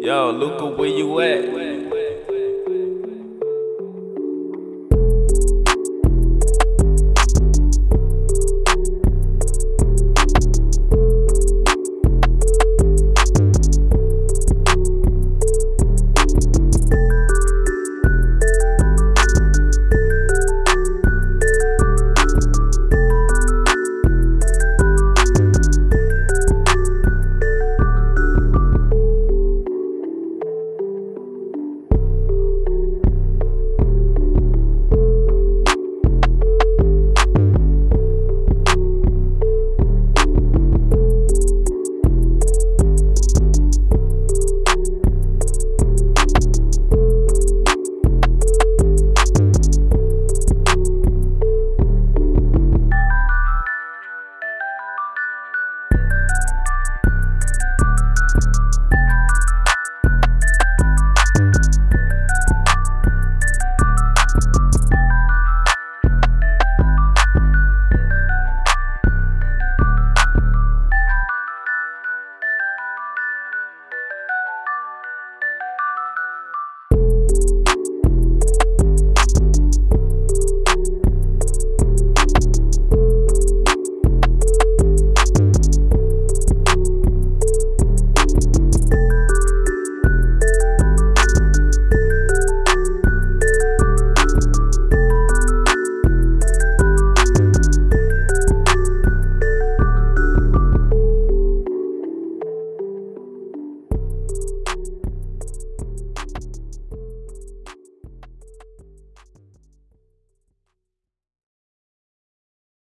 Yo, Luca, where you at?